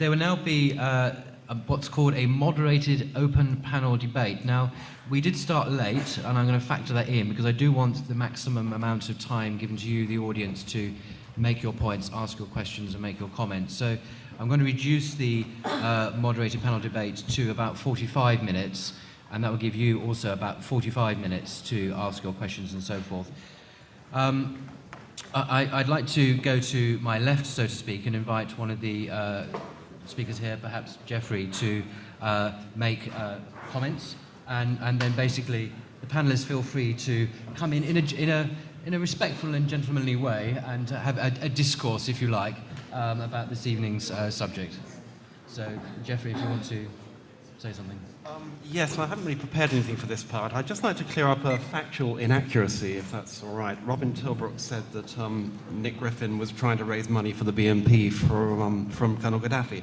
there will now be uh, a, what's called a moderated open panel debate. Now, we did start late, and I'm going to factor that in because I do want the maximum amount of time given to you, the audience, to make your points, ask your questions, and make your comments. So I'm going to reduce the uh, moderated panel debate to about 45 minutes, and that will give you also about 45 minutes to ask your questions and so forth. Um, I, would like to go to my left, so to speak, and invite one of the uh, speakers here, perhaps Jeffrey, to uh, make uh, comments, and, and then basically the panelists feel free to come in in a, in a, in a respectful and gentlemanly way and have a, a discourse, if you like, um, about this evening's uh, subject. So, Jeffrey, if you want to say something. Um, yes, I haven't really prepared anything for this part. I'd just like to clear up a factual inaccuracy, if that's all right. Robin Tilbrook said that um, Nick Griffin was trying to raise money for the BNP um, from Colonel Gaddafi.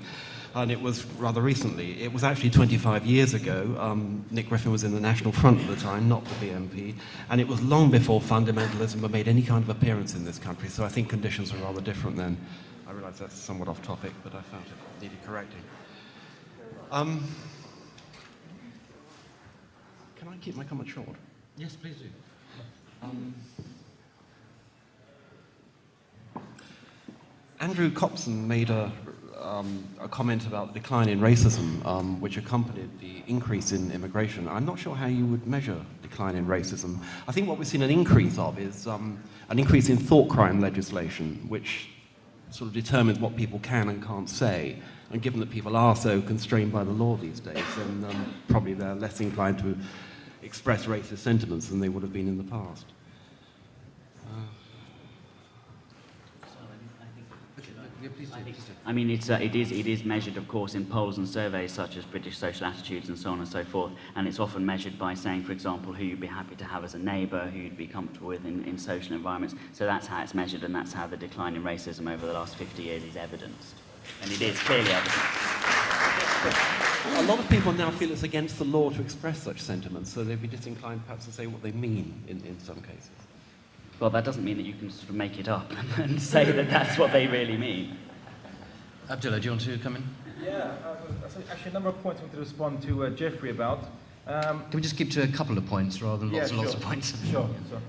And it was rather recently. It was actually 25 years ago. Um, Nick Griffin was in the National Front at the time, not the BNP. And it was long before fundamentalism made any kind of appearance in this country. So I think conditions were rather different then. I realize that's somewhat off topic, but I found it needed correcting. Can I keep my comment short? Yes, please do. Um, Andrew Copson made a, um, a, comment about the decline in racism, um, which accompanied the increase in immigration. I'm not sure how you would measure decline in racism. I think what we've seen an increase of is um, an increase in thought crime legislation, which sort of determines what people can and can't say. And given that people are so constrained by the law these days, then um, probably they're less inclined to express racist sentiments than they would have been in the past. I mean, it's, uh, it, is, it is measured, of course, in polls and surveys such as British social attitudes and so on and so forth, and it's often measured by saying, for example, who you'd be happy to have as a neighbour, who you'd be comfortable with in, in social environments. So that's how it's measured, and that's how the decline in racism over the last 50 years is evidenced. And it is clearly evidenced. A lot of people now feel it's against the law to express such sentiments, so they'd be disinclined perhaps to say what they mean in, in some cases. Well, that doesn't mean that you can sort of make it up and say that that's what they really mean. Abdullah, do you want to come in? Yeah, uh, actually a number of points I want to respond to uh, Jeffrey about. Um, Can we just keep to a couple of points rather than lots yeah, and lots of points? Sure, sure.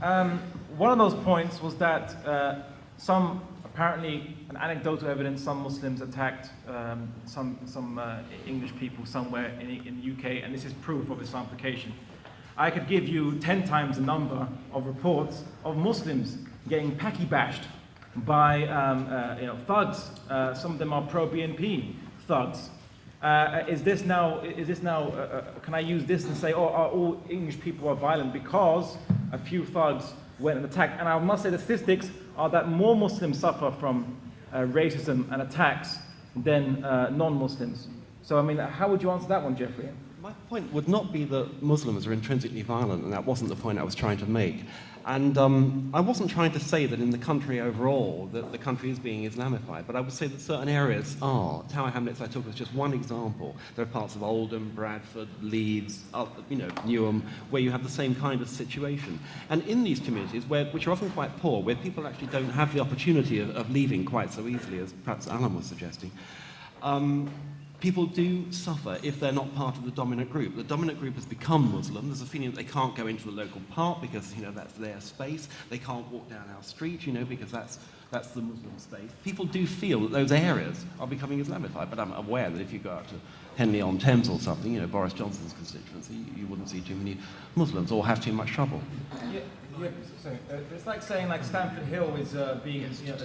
Um, one of those points was that uh, some apparently, an anecdotal evidence, some Muslims attacked um, some, some uh, English people somewhere in, in the UK, and this is proof of Islamification. I could give you 10 times the number of reports of Muslims getting packy bashed by um, uh, you know, thugs. Uh, some of them are pro-BNP thugs. Uh, is this now, is this now uh, uh, can I use this and say, oh, all English people are violent because a few thugs went and attacked? And I must say the statistics are that more Muslims suffer from uh, racism and attacks than uh, non-Muslims. So, I mean, how would you answer that one, Jeffrey? My point would not be that Muslims are intrinsically violent, and that wasn't the point I was trying to make. And um, I wasn't trying to say that in the country overall that the country is being Islamified, but I would say that certain areas are. Tower Hamlets I took as just one example. There are parts of Oldham, Bradford, Leeds, you know, Newham, where you have the same kind of situation. And in these communities, where, which are often quite poor, where people actually don't have the opportunity of, of leaving quite so easily, as perhaps Alan was suggesting, um, people do suffer if they're not part of the dominant group. The dominant group has become Muslim. There's a feeling that they can't go into the local park because, you know, that's their space. They can't walk down our street, you know, because that's, that's the Muslim space. People do feel that those areas are becoming Islamified, but I'm aware that if you go out to Henley-on-Thames or something, you know, Boris Johnson's constituency, you, you wouldn't see too many Muslims or have too much trouble. Yeah, yeah uh, it's like saying like Stamford Hill is uh, being, you know,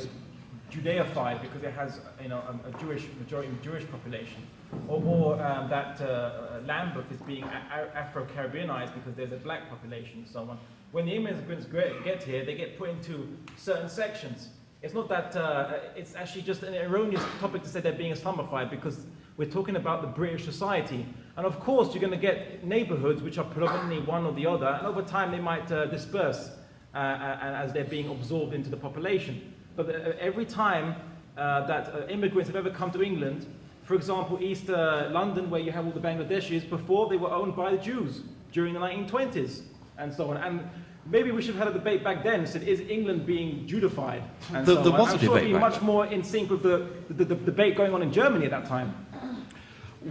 Judaified because it has you know, a, Jewish majority Jewish population, or, or um, that uh, Lambeth is being Afro-Caribbeanized because there's a black population and so on. When the immigrants get here, they get put into certain sections. It's not that, uh, it's actually just an erroneous topic to say they're being Islamified because we're talking about the British society. And of course, you're going to get neighborhoods which are predominantly one or the other, and over time they might uh, disperse uh, as they're being absorbed into the population. But uh, every time uh, that uh, immigrants have ever come to England, for example, East London, where you have all the Bangladeshis, before they were owned by the Jews during the 1920s and so on. And maybe we should have had a debate back then. Said, is England being Judified? And There- so there on. was a I'm sure debate it'd be much more in sync with the, the, the debate going on in Germany at that time.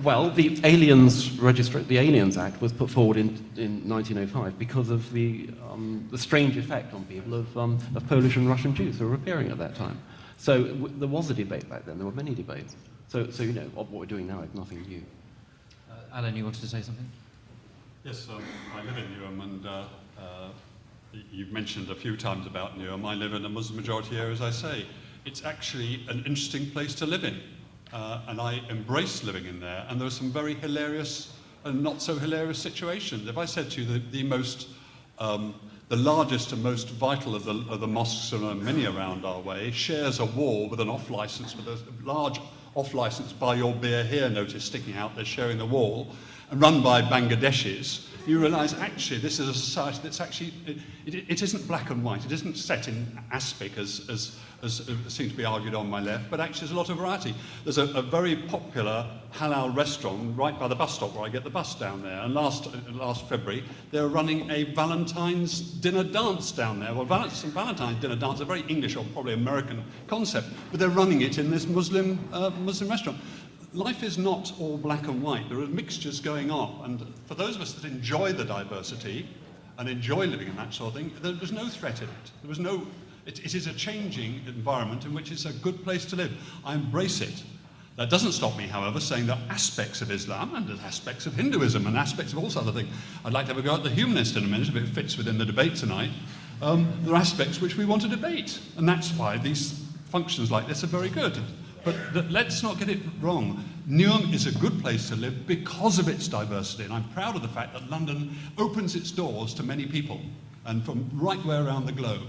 Well, the Aliens Registra- the Aliens Act was put forward in, in 1905 because of the, um, the strange effect on people of, um, of Polish and Russian Jews who were appearing at that time. So w- there was a debate back then. There were many debates. So, so you know, what we're doing now is nothing new. Uh, Alan, you wanted to say something? Yes, um, I live in Newham, and uh, uh, you've mentioned a few times about Newham. I live in a Muslim majority area, as I say. It's actually an interesting place to live in, uh, and I embrace living in there. And there are some very hilarious and not so hilarious situations. If I said to you that the most, um, the largest and most vital of the, of the mosques, and there are many around our way, shares a wall with an off license, with a large off license buy your beer here notice sticking out there sharing the wall, and run by Bangladeshis, you realise actually this is a society that's actually, it, it, it isn't black and white, it isn't set in aspic as, as, as uh, seems to be argued on my left, but actually there's a lot of variety. There's a, a very popular halal restaurant right by the bus stop where I get the bus down there, and last, uh, last February they were running a Valentine's dinner dance down there. Well, Val- Valentine's dinner dance is a very English or probably American concept, but they're running it in this Muslim, uh, Muslim restaurant. Life is not all black and white. There are mixtures going on. And for those of us that enjoy the diversity and enjoy living in that sort of thing, there was no threat in it. There was no, it, it is a changing environment in which it's a good place to live. I embrace it. That doesn't stop me, however, saying that aspects of Islam and aspects of Hinduism and aspects of all sorts of things. I'd like to have a go at the humanist in a minute, if it fits within the debate tonight. Um, there are aspects which we want to debate, and that's why these functions like this are very good. But let's not get it wrong. Newham is a good place to live because of its diversity, and I'm proud of the fact that London opens its doors to many people, and from right way around the globe.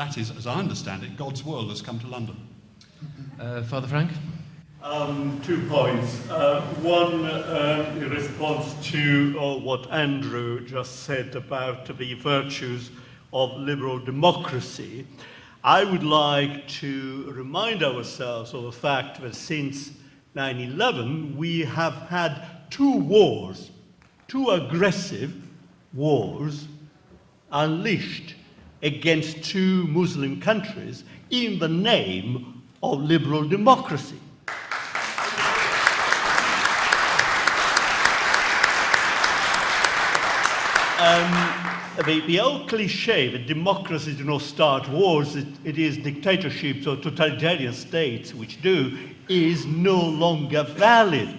That is, as I understand it, God's world has come to London. Uh, Father Frank? Um, two points. Uh, one uh, in response to uh, what Andrew just said about the virtues of liberal democracy. I would like to remind ourselves of the fact that since 9 11, we have had two wars, two aggressive wars unleashed against two Muslim countries in the name of liberal democracy. Um, the, the old cliche that democracy do not start wars, it, it is dictatorships or totalitarian states which do, is no longer valid.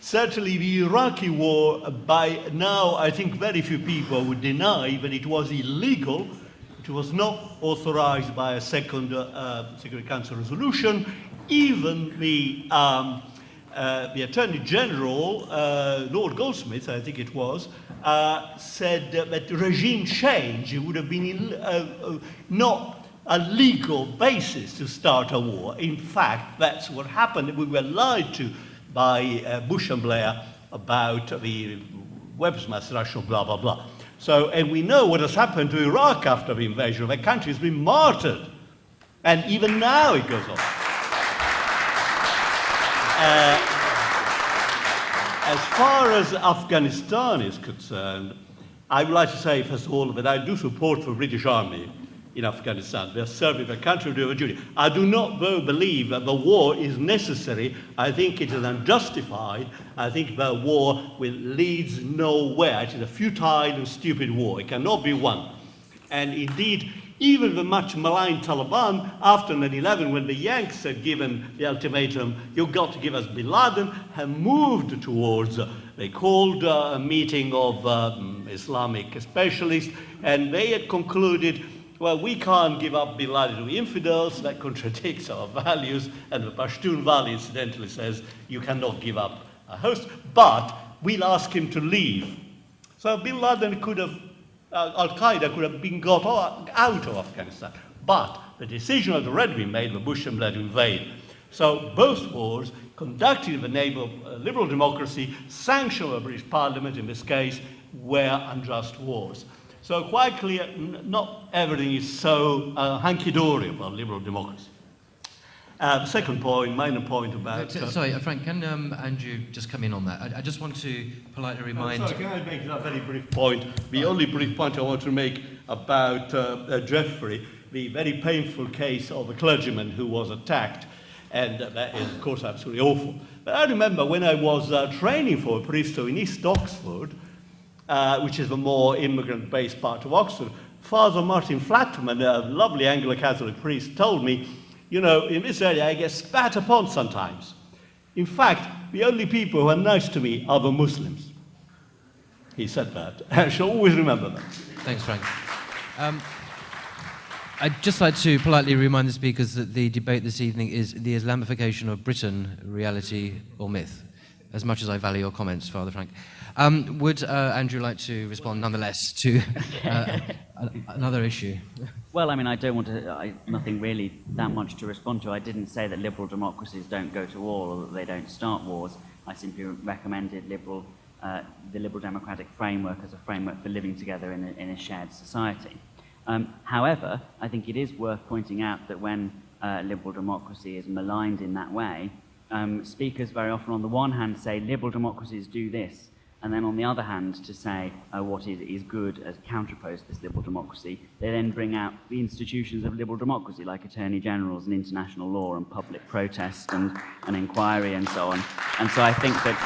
Certainly, the Iraqi war, by now, I think very few people would deny that it was illegal. It was not authorized by a second uh, Security Council resolution. Even the, um, uh, the Attorney General, uh, Lord Goldsmith, I think it was, uh, said that regime change would have been Ill- uh, uh, not a legal basis to start a war. In fact, that's what happened. We were lied to by Bush and Blair about the weapons mass destruction, blah, blah, blah. So, and we know what has happened to Iraq after the invasion. The country has been martyred. And even now it goes on. Uh, as far as Afghanistan is concerned, I would like to say, first of all, that I do support the British Army in Afghanistan. They're serving the country with duty. I do not, though, believe that the war is necessary. I think it is unjustified. I think the war will, leads nowhere. It is a futile and stupid war. It cannot be won. And indeed, even the much maligned Taliban, after 9-11, when the Yanks had given the ultimatum, you've got to give us Bin Laden, have moved towards, they called uh, a meeting of um, Islamic specialists, and they had concluded, well, we can't give up Bin Laden to infidels, that contradicts our values, and the Pashtunwali incidentally says you cannot give up a host, but we'll ask him to leave. So Bin Laden could have, uh, Al Qaeda could have been got out of Afghanistan. But the decision had already been made for Bush and Blair to invade. So both wars, conducted in the name of uh, liberal democracy, sanctioned by the British Parliament in this case, were unjust wars. So quite clear, n- not everything is so uh, hunky-dory about liberal democracy. Uh, second point, minor point about... Uh, uh, sorry, uh, Frank, can um, Andrew just come in on that? I, I just want to politely Oh, remind... sorry, can I make a very brief point? The only brief point I want to make about uh, uh, Jeffrey, the very painful case of a clergyman who was attacked, and uh, that is, of course, absolutely awful. But I remember when I was uh, training for a priesthood in East Oxford, uh, which is the more immigrant-based part of Oxford, Father Martin Flatman, a lovely Anglo-Catholic priest, told me, you know, in this area I get spat upon sometimes. In fact, the only people who are nice to me are the Muslims. He said that. I shall always remember that. Thanks, Frank. Um, I'd just like to politely remind the speakers that the debate this evening is the Islamification of Britain, reality or myth, as much as I value your comments, Father Frank. Um, would uh, Andrew like to respond nonetheless to uh, another issue? Well, I mean, I don't want to, I, nothing really that much to respond to. I didn't say that liberal democracies don't go to war or that they don't start wars. I simply recommended liberal, uh, the liberal democratic framework as a framework for living together in a, in a shared society. Um, however, I think it is worth pointing out that when uh, liberal democracy is maligned in that way, um, speakers very often, on the one hand, say liberal democracies do this, and then on the other hand, to say uh, what is, is good as counterpose to this liberal democracy, they then bring out the institutions of liberal democracy, like attorney generals and international law and public protest and, and inquiry and so on. And so I think that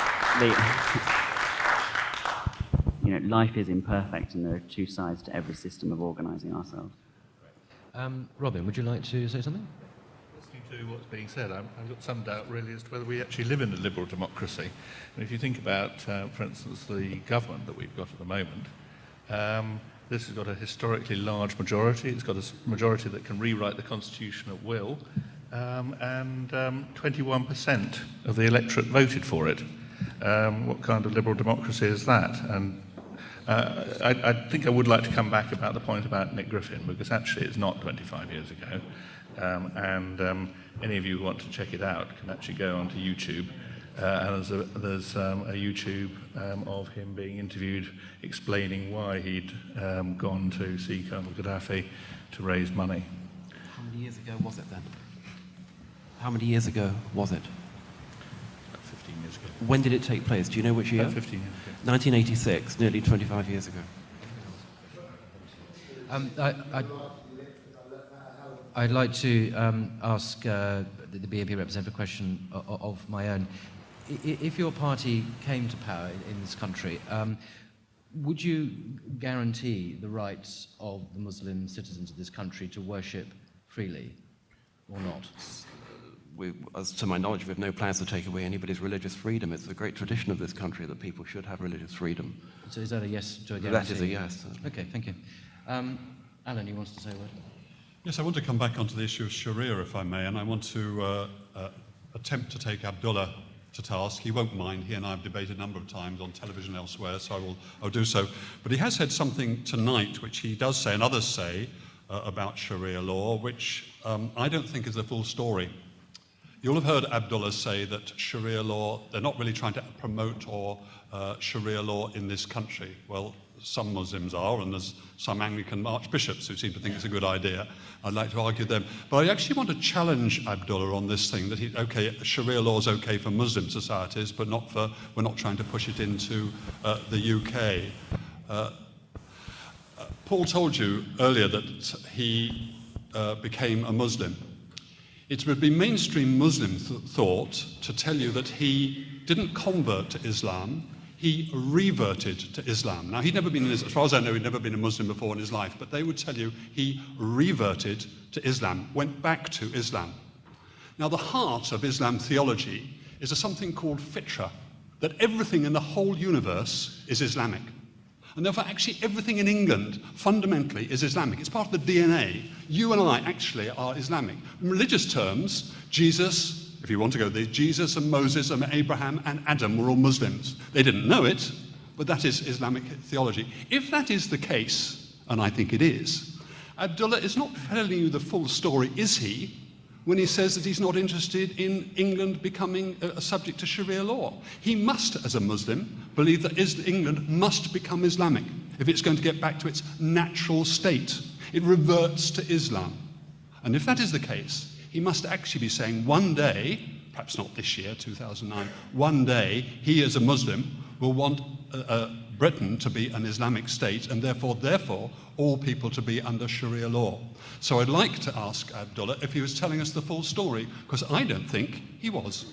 the, you know, life is imperfect and there are two sides to every system of organizing ourselves. Um, Robin, would you like to say something? To what's being said, I'm, I've got some doubt really as to whether we actually live in a liberal democracy. And if you think about, uh, for instance, the government that we've got at the moment, um, this has got a historically large majority. It's got a majority that can rewrite the constitution at will, um, and um, 21% of the electorate voted for it. Um, what kind of liberal democracy is that? And uh, I, I think I would like to come back about the point about Nick Griffin, because actually it's not 25 years ago. Um, and um, any of you who want to check it out can actually go onto YouTube. Uh, and there's, a, there's um, a YouTube um, of him being interviewed explaining why he'd um, gone to see Colonel Gaddafi to raise money. How many years ago was it then? How many years ago was it? About 15 years ago. When did it take place? Do you know which year? About 15 years ago. 1986, nearly 25 years ago. Um, I, I, I'd like to um, ask uh, the, the BNP representative a question of, of my own. I- If your party came to power in, in this country, um, would you guarantee the rights of the Muslim citizens of this country to worship freely or not? We, as to my knowledge, we have no plans to take away anybody's religious freedom. It's a great tradition of this country that people should have religious freedom. So is that a yes to a guarantee? That is a yes. Okay, thank you. Um, Alan, you wanted to say a word? Yes, I want to come back onto the issue of Sharia, if I may, and I want to uh, uh, attempt to take Abdullah to task. He won't mind. He and I have debated a number of times on television elsewhere, so I will I'll do so. But he has said something tonight, which he does say, and others say, uh, about Sharia law, which um, I don't think is the full story. You'll have heard Abdullah say that Sharia law, they're not really trying to promote or uh, Sharia law in this country. Well, some Muslims are, and there's some Anglican archbishops who seem to think it's a good idea. I'd like to argue them. But I actually want to challenge Abdullah on this thing that he, okay, Sharia law is okay for Muslim societies, but not for, we're not trying to push it into uh, the UK. Uh, uh, Paul told you earlier that he uh, became a Muslim. It would be mainstream Muslim th- thought to tell you that he didn't convert to Islam, he reverted to Islam. Now, he'd never been, in, as far as I know, he'd never been a Muslim before in his life, but they would tell you he reverted to Islam, went back to Islam. Now, the heart of Islam theology is a something called fitra, that everything in the whole universe is Islamic. And therefore, actually, everything in England fundamentally is Islamic. It's part of the DNA. You and I actually are Islamic. In religious terms, Jesus, if you want to go there, Jesus and Moses and Abraham and Adam were all Muslims. They didn't know it, but that is Islamic theology. If that is the case, and I think it is, Abdullah is not telling you the full story, is he? when he says that he's not interested in England becoming a, subject to Sharia law. He must, as a Muslim, believe that England must become Islamic if it's going to get back to its natural state. It reverts to Islam. And if that is the case, he must actually be saying one day, perhaps not this year, 2009, one day he as a Muslim will want uh, uh, Britain to be an Islamic state and therefore, therefore, all people to be under Sharia law. So I'd like to ask Abdullah if he was telling us the full story, because I don't think he was.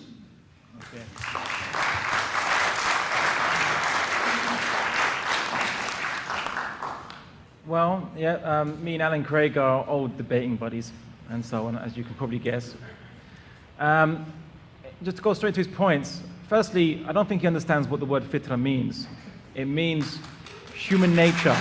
Well, yeah, um, me and Alan Craig are old debating buddies, and so on, as you can probably guess. Um, just to go straight to his points, firstly, I don't think he understands what the word fitra means. It means human nature.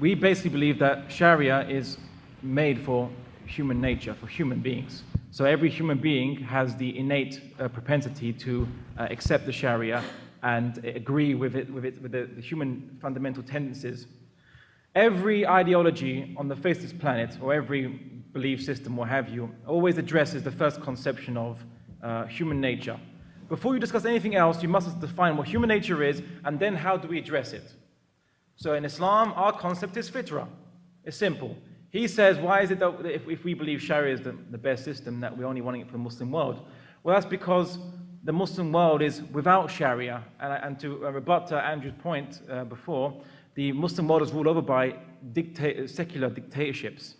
We basically believe that Sharia is made for human nature, for human beings. So every human being has the innate uh, propensity to uh, accept the Sharia and agree with it, with, it, with the, the human fundamental tendencies. Every ideology on the face of this planet, or every belief system, what have you, always addresses the first conception of uh, human nature. Before you discuss anything else, you must define what human nature is, and then how do we address it. So in Islam, our concept is fitra. It's simple. He says, why is it that if, if we believe Sharia is the, the best system, that we're only wanting it for the Muslim world? Well, that's because the Muslim world is without Sharia. And, and to rebut uh, Andrew's point uh, before, the Muslim world is ruled over by dicta secular dictatorships.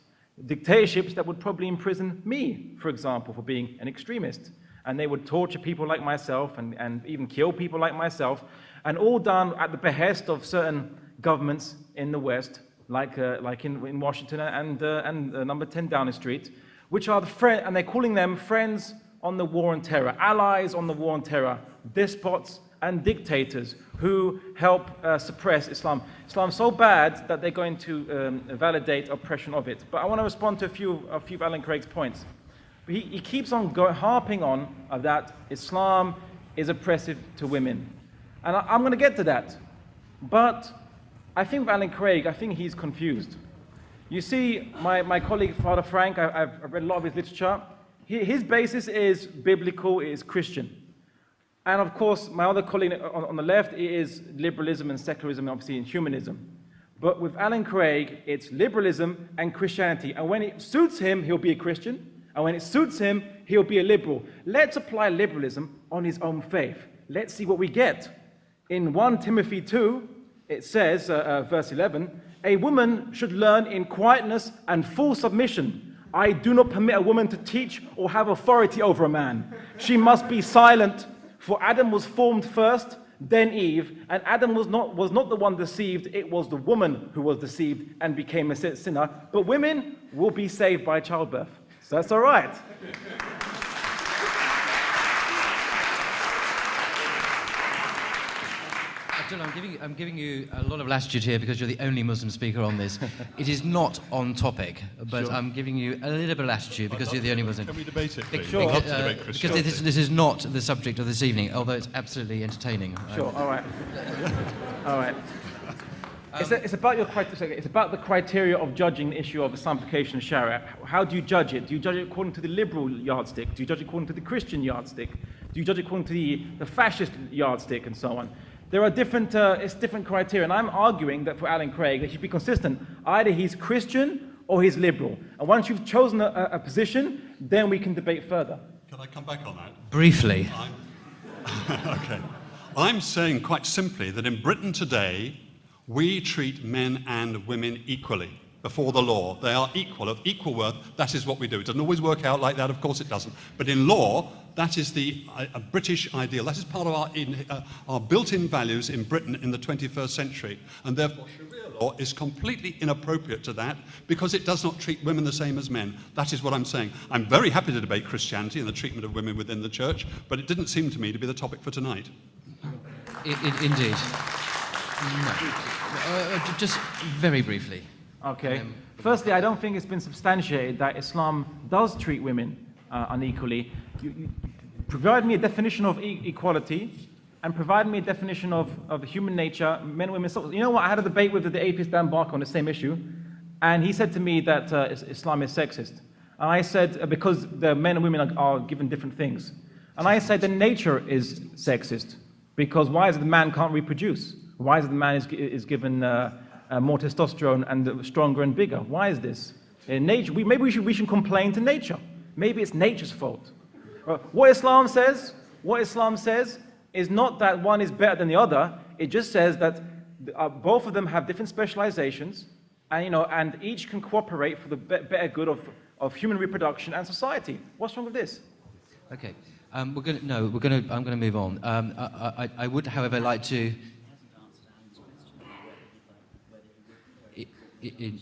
Dictatorships that would probably imprison me, for example, for being an extremist. And they would torture people like myself and, and even kill people like myself, and all done at the behest of certain governments in the West, like, uh, like in, in Washington and, uh, and uh, number 10 Downing Street, which are the friend, and they're calling them friends on the war on terror, allies on the war on terror, despots and dictators who help uh, suppress Islam. Islam's so bad that they're going to um, validate oppression of it. But I want to respond to a few, a few of Alan Craig's points. He, he keeps on go, harping on uh, that Islam is oppressive to women. And I, I'm going to get to that. But I think Alan Craig, I think he's confused. You see, my, my colleague, Father Frank, I, I've read a lot of his literature his basis is biblical, it is Christian. And of course, my other colleague on, on the left is liberalism and secularism, and obviously in humanism. But with Alan Craig, it's liberalism and Christianity. And when it suits him, he'll be a Christian. And when it suits him, he'll be a liberal. Let's apply liberalism on his own faith. Let's see what we get. In 1 Timothy 2, it says, uh, uh, verse 11, a woman should learn in quietness and full submission I do not permit a woman to teach or have authority over a man. She must be silent, for Adam was formed first, then Eve, and Adam was not, was not the one deceived, it was the woman who was deceived and became a sinner. But women will be saved by childbirth. So that's all right. Abdullah, I'm giving, I'm giving you a lot of latitude here because you're the only Muslim speaker on this. it is not on topic, but sure. I'm giving you a little bit of latitude because you're the only Muslim. Can we debate it, please? Sure. Because, uh, because this, this, is not the subject of this evening, although it's absolutely entertaining. Sure, all right. all right. Um, it's, a, it's, about your, criteria, it's about the criteria of judging the issue of Islamification of Sharia. How do you judge it? Do you judge it according to the liberal yardstick? Do you judge it according to the Christian yardstick? Do you judge it according to the, the fascist yardstick and so on? There are different, uh, it's different criteria, and I'm arguing that for Alan Craig, that should be consistent. Either he's Christian or he's liberal. And once you've chosen a, a position, then we can debate further. Can I come back on that? Briefly. I'm, okay. I'm saying quite simply that in Britain today, we treat men and women equally before the law. They are equal, of equal worth. That is what we do. It doesn't always work out like that, of course it doesn't. But in law, that is the a British ideal. That is part of our, in, uh, our built-in values in Britain in the 21st century. And therefore, Sharia law is completely inappropriate to that because it does not treat women the same as men. That is what I'm saying. I'm very happy to debate Christianity and the treatment of women within the church, but it didn't seem to me to be the topic for tonight. It, it, indeed. No. Uh, uh just very briefly. Okay. Um, Firstly, I don't think it's been substantiated that Islam does treat women uh, unequally. You, you provide me a definition of e equality and provide me a definition of, of human nature, men and women. So, you know what? I had a debate with the atheist Dan Barker on the same issue, and he said to me that uh, Islam is sexist. And I said, uh, because the men and women are, are, given different things. And I said, then nature is sexist, because why is it the man can't reproduce? Why is it the man is, is given uh, uh, more testosterone and stronger and bigger. Why is this? In nature, we, maybe we should, we should complain to nature. Maybe it's nature's fault. Uh, What Islam says, what Islam says is not that one is better than the other. It just says that uh, both of them have different specializations, and you know, and each can cooperate for the better good of, of human reproduction and society. What's wrong with this? Okay. Um, we're going to, no, we're going to, I'm going to move on. Um, I, I, I would, however, like to. I- I- in-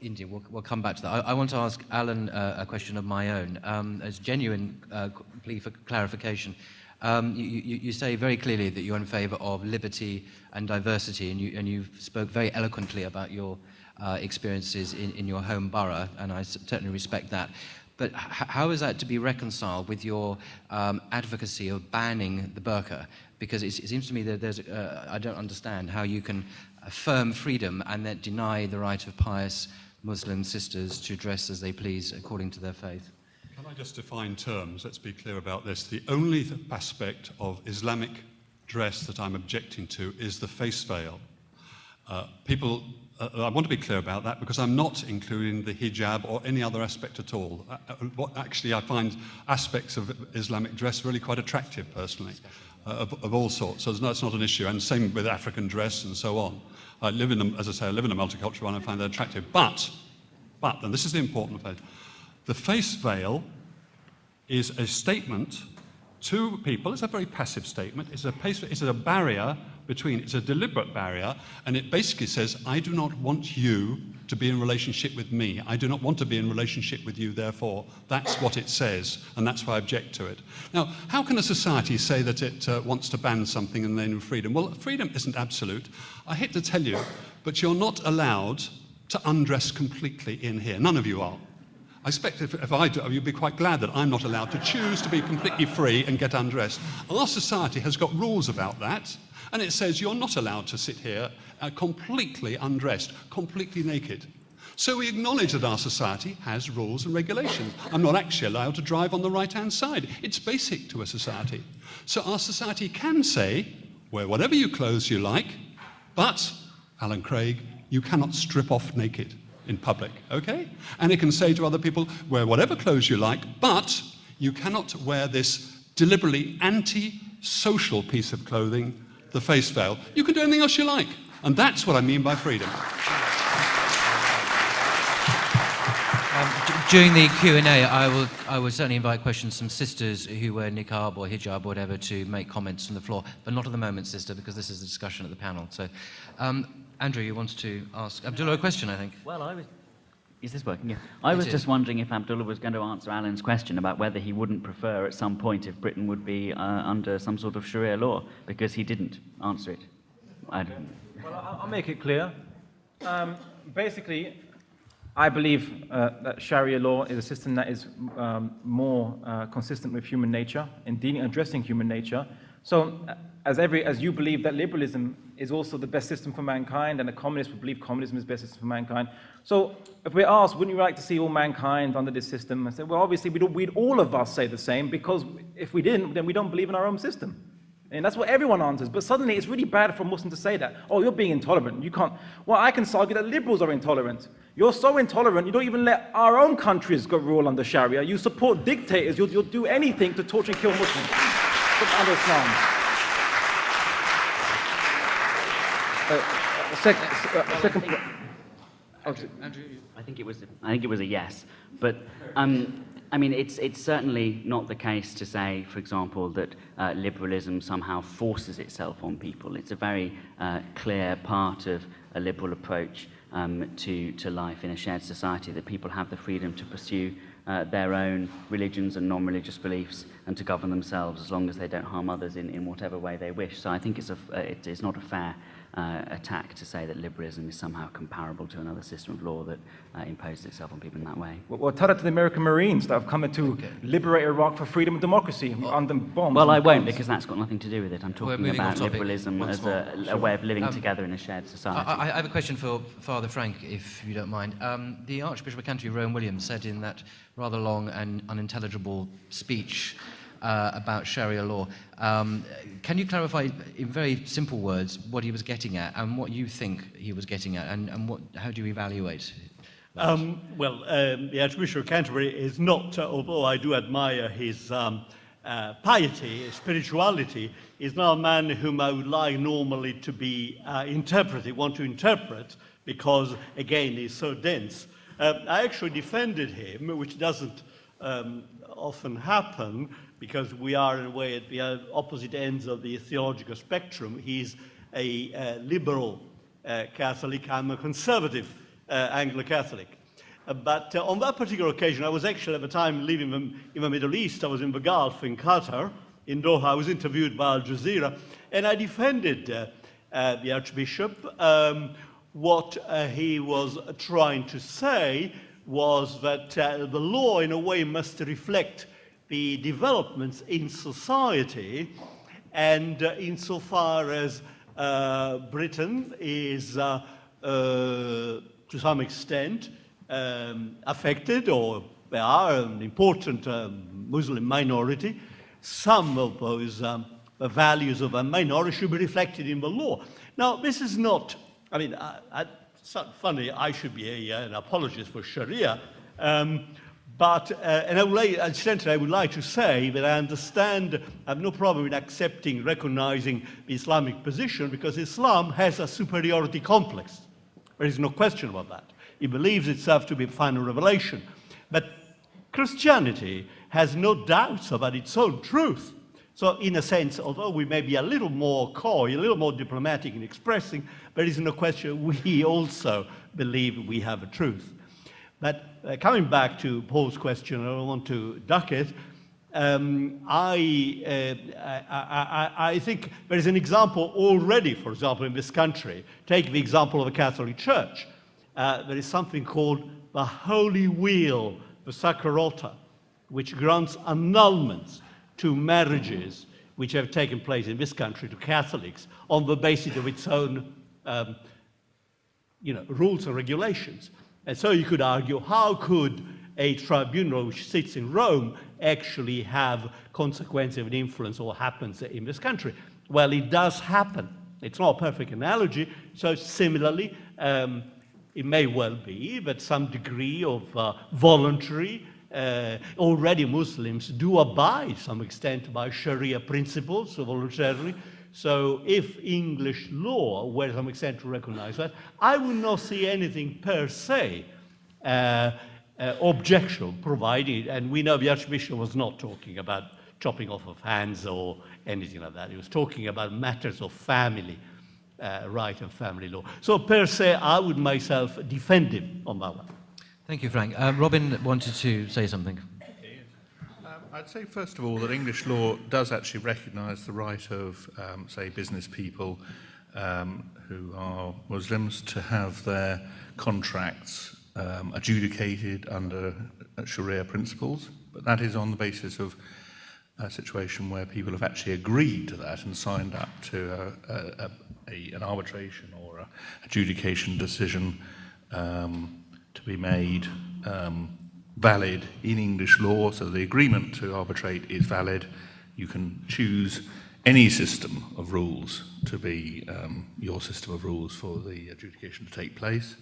India, we'll, we'll come back to that. I, I want to ask Alan uh, a question of my own, um, as genuine uh, plea for clarification. Um, you, you, you say very clearly that you're in favour of liberty and diversity, and you, and you spoke very eloquently about your uh, experiences in, in your home borough, and I certainly respect that. But how is that to be reconciled with your um, advocacy of banning the burqa? Because it, seems to me that there's, uh, I don't understand how you can affirm freedom and then deny the right of pious Muslim sisters to dress as they please according to their faith. Can I just define terms? Let's be clear about this. The only aspect of Islamic dress that I'm objecting to is the face veil. Uh, people, uh, I want to be clear about that because I'm not including the hijab or any other aspect at all. Uh, uh, what, actually, I find aspects of Islamic dress really quite attractive personally, uh, of, of all sorts. So that's not an issue. And same with African dress and so on. I live in, a, as I say, I live in a multicultural one. I find that attractive. But, but, and this is the important phase, the face veil is a statement to people. It's a very passive statement. It's a, it's a barrier between, it's a deliberate barrier, and it basically says, I do not want you to be in relationship with me. I do not want to be in relationship with you, therefore. That's what it says, and that's why I object to it. Now, how can a society say that it uh, wants to ban something in the name of freedom? Well, freedom isn't absolute. I hate to tell you, but you're not allowed to undress completely in here. None of you are. I expect if, if I do, you'd be quite glad that I'm not allowed to choose to be completely free and get undressed. Our society has got rules about that, and it says you're not allowed to sit here uh, completely undressed, completely naked. So we acknowledge that our society has rules and regulations. I'm not actually allowed to drive on the right hand side. It's basic to a society. So our society can say, wear whatever you clothes you like, but, Alan Craig, you cannot strip off naked in public, okay? And it can say to other people, wear whatever clothes you like, but you cannot wear this deliberately anti-social piece of clothing, the face veil. You can do anything else you like. And that's what I mean by freedom. Um, d- during the Q&A, I will, I will certainly invite questions from sisters who wear niqab or hijab or whatever to make comments from the floor, but not at the moment, sister, because this is a discussion at the panel. So, um, Andrew, you wanted to ask Abdullah a question, I think. Well, I was. Is this working? Yeah. I It was is. just wondering if Abdullah was going to answer Alan's question about whether he wouldn't prefer at some point if Britain would be uh, under some sort of Sharia law, because he didn't answer it. I don't. Well, I'll I'll make it clear. Um, basically, I believe uh, that Sharia law is a system that is um, more uh, consistent with human nature in dealing, addressing human nature. So, uh, as every, as you believe that liberalism is also the best system for mankind, and the communists would believe communism is the best system for mankind. So, if we're asked, wouldn't you like to see all mankind under this system? I said, well, obviously, we'd, we'd all of us say the same because if we didn't, then we don't believe in our own system. And that's what everyone answers. But suddenly it's really bad for a Muslim to say that. Oh, you're being intolerant. You can't. Well, I can argue that liberals are intolerant. You're so intolerant, you don't even let our own countries go rule under Sharia. You support dictators. You'll, you'll do anything to torture and kill Muslims. That's. Uh, sec- uh, second. Oh, I think it was. I think it was a yes, but um, I mean, it's it's certainly not the case to say, for example, that uh, liberalism somehow forces itself on people. It's a very uh, clear part of a liberal approach um, to to life in a shared society that people have the freedom to pursue. Uh, their own religions and non-religious beliefs and to govern themselves as long as they don't harm others in, in whatever way they wish. So I think it's, a, it is not a fair uh, attack to say that liberalism is somehow comparable to another system of law that uh, imposes itself on people in that way. Well, well, tell that to the American Marines that have come to liberate Iraq for freedom and democracy under bombs. Well, and I won't guns. because that's got nothing to do with it. I'm talking about liberalism once as more. a, a way of living Um, together in a shared society. I I have a question for Father Frank, if you don't mind. Um, the Archbishop of Canterbury, Rowan Williams, said in that rather long and unintelligible speech uh, about Sharia law. Um, can you clarify in very simple words what he was getting at and what you think he was getting at, and, and what, how do you evaluate? Um, well, um, the Archbishop of Canterbury is not, uh, although I do admire his um, uh, piety, spirituality, is not a man whom I would like normally to be uh, interpreted, want to interpret, because, again, he's so dense. Uh, I actually defended him, which doesn't um, often happen, because we are, in a way, at the uh, opposite ends of the theological spectrum. He's a uh, liberal uh, Catholic, I'm a conservative uh, Anglo-Catholic. Uh, but uh, on that particular occasion, I was actually at the time living in, in the Middle East. I was in the Gulf, in Qatar, in Doha. I was interviewed by Al Jazeera, and I defended the Archbishop. Um, what uh, he was trying to say was that uh, the law, in a way, must reflect the developments in society, and uh, insofar as uh, Britain is uh, uh, to some extent um, affected, or there are an important um, Muslim minority, some of those um, values of a minority should be reflected in the law. Now, this is not, I mean, I, I, it's not funny, I should be a, an apologist for Sharia, um, but, uh, and I would, like, incidentally, I would like to say that I understand, I have no problem in accepting, recognizing the Islamic position because Islam has a superiority complex. There is no question about that. It believes itself to be final revelation. But Christianity has no doubts about its own truth. So, in a sense, although we may be a little more coy, a little more diplomatic in expressing, there is no question we also believe we have a truth. But uh, coming back to Paul's question, I don't want to duck it. Um, I, uh, I, I, I, think there is an example already, for example, in this country. Take the example of the Catholic Church. Uh, there is something called the Holy Wheel, the Sacra Rota, which grants annulments to marriages which have taken place in this country to Catholics on the basis of its own um, you know, rules and regulations. And so you could argue, how could a tribunal which sits in Rome actually have consequences and influence what happens in this country? Well, it does happen. It's not a perfect analogy. So similarly, um, it may well be that some degree of uh, voluntary, uh, already Muslims do abide some extent by Sharia principles, voluntarily, so if English law were to some extent to recognize that, I would not see anything per se uh, uh, objectionable, provided, and we know the Archbishop was not talking about chopping off of hands or anything like that. He was talking about matters of family uh, right and family law. So per se, I would myself defend him on that one. Thank you, Frank. Uh, Robin wanted to say something. I'd say, first of all, that English law does actually recognise the right of, um, say, business people um, who are Muslims to have their contracts um, adjudicated under Sharia principles, but that is on the basis of a situation where people have actually agreed to that and signed up to a, a, a, an arbitration or a adjudication decision um, to be made um, valid in English law, so the agreement to arbitrate is valid. You can choose any system of rules to be um, your system of rules for the adjudication to take place.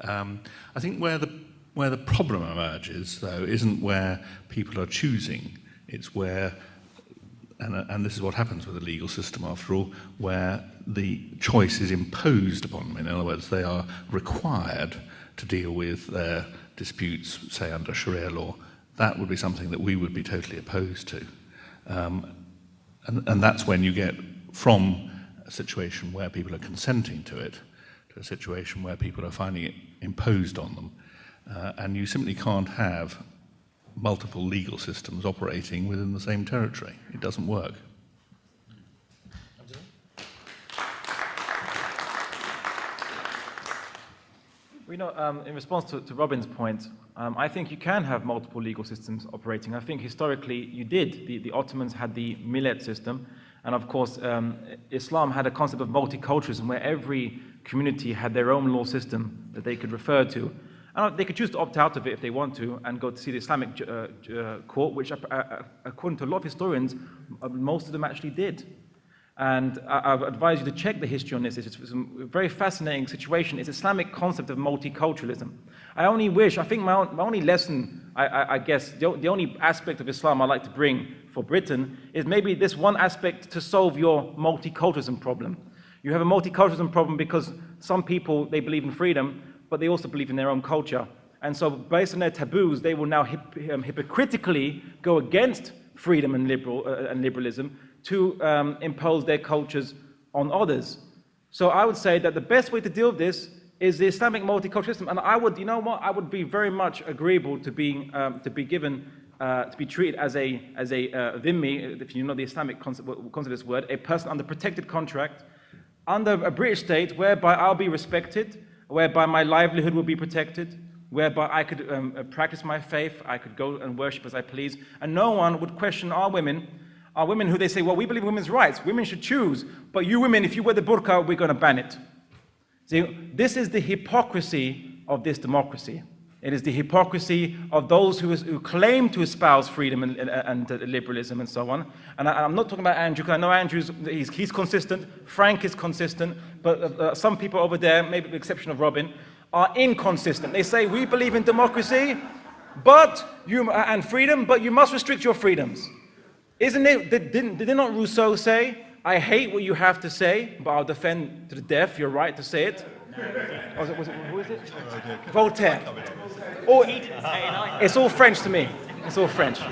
Um, I think where the, where the problem emerges, though, isn't where people are choosing, it's where, and, and this is what happens with the legal system after all, where the choice is imposed upon them. In other words, they are required to deal with their disputes, say under Sharia law, that would be something that we would be totally opposed to. Um, and, and that's when you get from a situation where people are consenting to it to a situation where people are finding it imposed on them. Uh, and you simply can't have multiple legal systems operating within the same territory. It doesn't work. We know, um, in response to, to Robin's point, um, I think you can have multiple legal systems operating. I think historically you did. The, the Ottomans had the millet system, and of course, um, Islam had a concept of multiculturalism where every community had their own law system that they could refer to. And they could choose to opt out of it if they want to and go to see the Islamic uh, uh, court, which, uh, uh, according to a lot of historians, uh, most of them actually did. And I, I advise you to check the history on this. It's, it's a very fascinating situation. It's Islamic concept of multiculturalism. I only wish, I think my, my only lesson, I, I, I guess, the, the only aspect of Islam I'd like to bring for Britain is maybe this one aspect to solve your multiculturalism problem. You have a multiculturalism problem because some people, they believe in freedom, but they also believe in their own culture. And so based on their taboos, they will now hip, um, hypocritically go against freedom and, liberal, uh, and liberalism to um, impose their cultures on others. So I would say that the best way to deal with this is the Islamic multiculturalism. And I would, you know what, I would be very much agreeable to being, um, to be given, uh, to be treated as a, as a uh, dhimmi, if you know the Islamic concept, concept of this word, a person under protected contract, under a British state whereby I'll be respected, whereby my livelihood will be protected, whereby I could um, practice my faith, I could go and worship as I please, and no one would question our women, our women who they say, well, we believe in women's rights, women should choose, but you women, if you wear the burqa, we're going to ban it. See, this is the hypocrisy of this democracy. It is the hypocrisy of those who, is, who claim to espouse freedom and, and, and uh, liberalism and so on. And I, am not talking about Andrew, because I know Andrew's he's, he's consistent, Frank is consistent, but uh, uh, some people over there, maybe with the exception of Robin, are inconsistent. They say, we believe in democracy but you, uh, and freedom, but you must restrict your freedoms. Isn't it, did, did, did not Rousseau say, I hate what you have to say, but I'll defend to the death your right to say it. Oh, was it, was it who is it? Voltaire. Oh, it's all French to me. It's all French.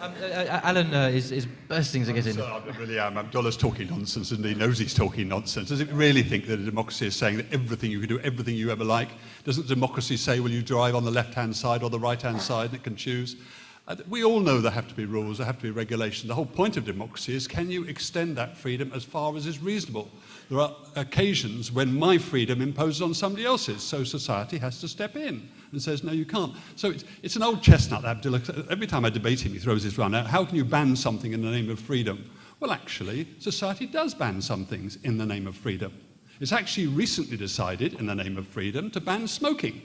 Um, uh, uh, Alan uh, is, is bursting to get in. I really am. Abdullah's talking nonsense, and he knows he's talking nonsense. Does it really think that a democracy is saying that everything you can do, everything you ever like? Doesn't democracy say, will you drive on the left-hand side or the right-hand side, and it can choose? Uh, we all know there have to be rules, there have to be regulations. The whole point of democracy is can you extend that freedom as far as is reasonable? There are occasions when my freedom imposes on somebody else's, so society has to step in and says, no, you can't. So it's, it's an old chestnut, Abdullah. Every time I debate him, he throws his run out. How can you ban something in the name of freedom? Well, actually, society does ban some things in the name of freedom. It's actually recently decided, in the name of freedom, to ban smoking.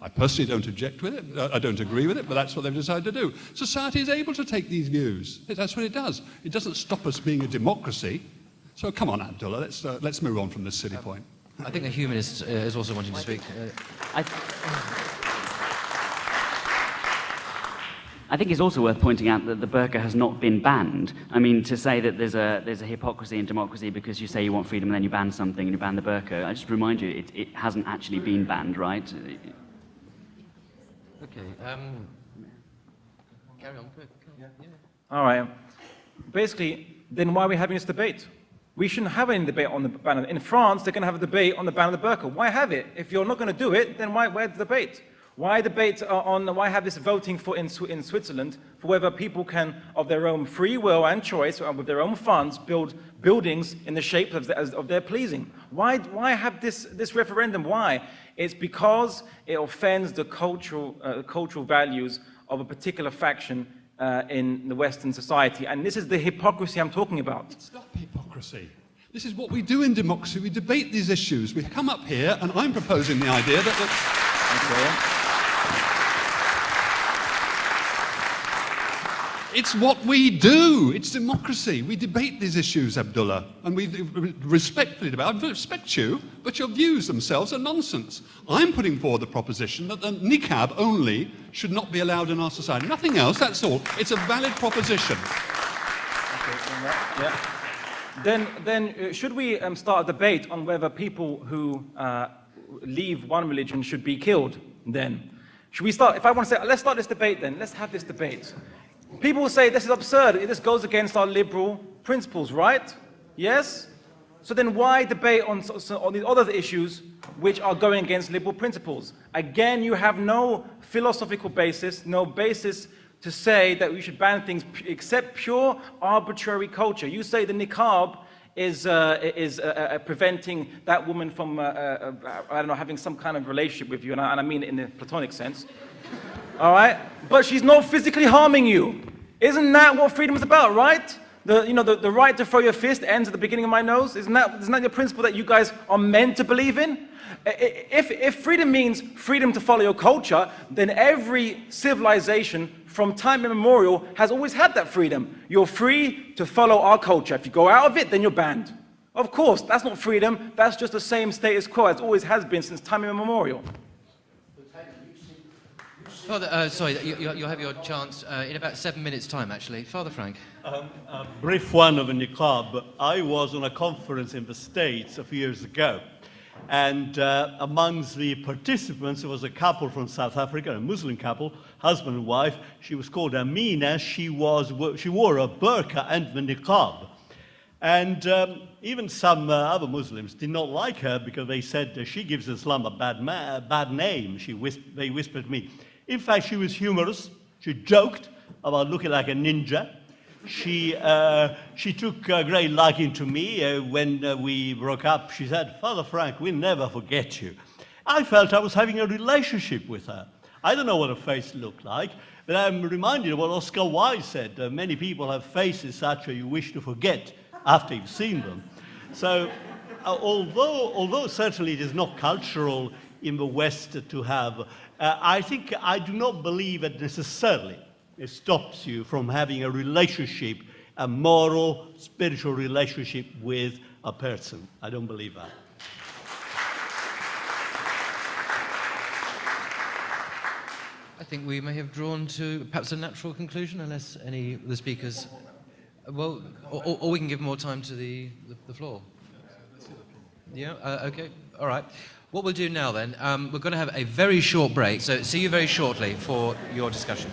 I personally don't object with it, I don't agree with it, but that's what they've decided to do. Society is able to take these views. That's what it does. It doesn't stop us being a democracy. So come on, Abdullah, let's, uh, let's move on from this silly point. I think the humanist uh, is also wanting to speak. Uh, I, I think it's also worth pointing out that the burqa has not been banned. I mean, to say that there's a, there's a hypocrisy in democracy because you say you want freedom and then you ban something and you ban the burqa, I just remind you, it, it hasn't actually been banned, right? Okay. Um, carry on. Yeah. Yeah. All right. Basically, then why are we having this debate? We shouldn't have any debate on the ban. In France, they're going to have a debate on the ban of the burqa. Why have it? If you're not going to do it, then why, where's the debate? Why debate on, why have this voting for in, in Switzerland for whether people can, of their own free will and choice, or with their own funds, build buildings in the shape of, of their pleasing? Why, why have this, this referendum? Why? It's because it offends the cultural, uh, cultural values of a particular faction uh, in the Western society. And this is the hypocrisy I'm talking about. It's not hypocrisy. This is what we do in democracy. We debate these issues. We come up here, and I'm proposing the idea that... that It's what we do. It's democracy. We debate these issues, Abdullah, and we respectfully debate. I respect you, but your views themselves are nonsense. I'm putting forward the proposition that the niqab only should not be allowed in our society. Nothing else, that's all. It's a valid proposition. Then, then uh, should we um, start a debate on whether people who uh, leave one religion should be killed then? Should we start, if I want to say, let's start this debate then, let's have this debate. People will say this is absurd, this goes against our liberal principles, right? Yes? So then why debate on, on these other issues which are going against liberal principles? Again, you have no philosophical basis, no basis to say that we should ban things except pure arbitrary culture. You say the niqab is, uh, is uh, uh, preventing that woman from, uh, uh, uh, I don't know, having some kind of relationship with you, and I, and I mean it in the platonic sense. All right? But she's not physically harming you. Isn't that what freedom is about, right? The, you know, the, the right to throw your fist ends at the beginning of my nose. Isn't that, isn't that the principle that you guys are meant to believe in? If, if freedom means freedom to follow your culture, then every civilization from time immemorial, has always had that freedom. You're free to follow our culture. If you go out of it, then you're banned. Of course, that's not freedom. That's just the same status quo as always has been since time immemorial. Father, uh, sorry, you, you'll have your chance uh, in about seven minutes' time, actually. Father Frank. Um, a brief one of a niqab. I was on a conference in the States a few years ago, and uh, amongst the participants was a couple from South Africa, a Muslim couple, husband and wife. She was called Amina. She was she wore a burqa and the niqab, and um, even some uh, other Muslims did not like her because they said uh, she gives Islam a bad, bad name. She whis- they whispered to me. In fact, she was humorous. She joked about looking like a ninja. She, uh, she took a great liking to me uh, when uh, we broke up. She said, Father Frank, we'll never forget you. I felt I was having a relationship with her. I don't know what her face looked like, but I'm reminded of what Oscar Wilde said. Uh, many people have faces such that you wish to forget after you've seen them. So, uh, although, although certainly it is not cultural in the West to have, uh, I think I do not believe that necessarily it stops you from having a relationship, a moral, spiritual relationship with a person. I don't believe that. I think we may have drawn to perhaps a natural conclusion, unless any of the speakers. Well, or, or- we can give more time to the, the, the floor. Yeah, uh, okay, all right. What we'll do now then, um, we're going to have a very short break, so see you very shortly for your discussion.